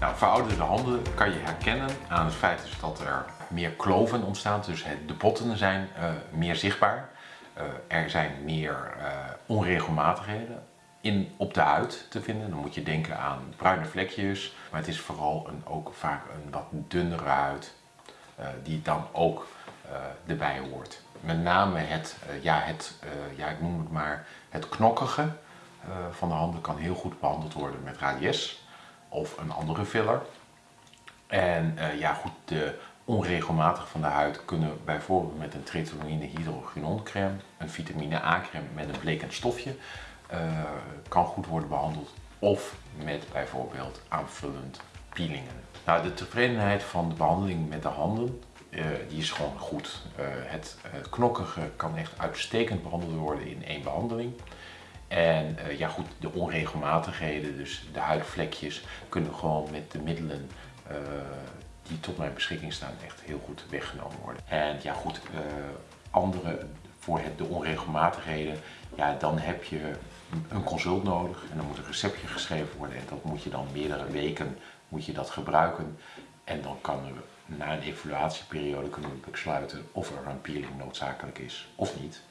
Nou, verouderde handen kan je herkennen aan het feit dus dat er meer kloven ontstaan. Dus de botten zijn eh, meer zichtbaar. Eh, er zijn meer eh, onregelmatigheden in, op de huid te vinden. Dan moet je denken aan bruine vlekjes. Maar het is vooral een, ook vaak een wat dunnere huid die dan ook erbij hoort. Met name het, ja, het ja, ik noem het maar, het knokkige van de handen kan heel goed behandeld worden met radies of een andere filler. En eh, ja, goed, de onregelmatig van de huid kunnen bijvoorbeeld met een tretinoïne hydrogenon crème, een vitamine A crème met een blekend stofje, eh, kan goed worden behandeld. Of met bijvoorbeeld aanvullend peelingen. Nou, de tevredenheid van de behandeling met de handen, eh, die is gewoon goed. Het knokkige kan echt uitstekend behandeld worden in één behandeling. En eh, ja goed, de onregelmatigheden, dus de huidvlekjes, kunnen gewoon met de middelen eh, die tot mijn beschikking staan echt heel goed weggenomen worden. En ja goed, eh, andere voor het, de onregelmatigheden, ja dan heb je een consult nodig en dan moet een receptje geschreven worden en dat moet je dan meerdere weken moet je dat gebruiken. En dan kan er na een evaluatieperiode kunnen we besluiten of er een peeling noodzakelijk is of niet.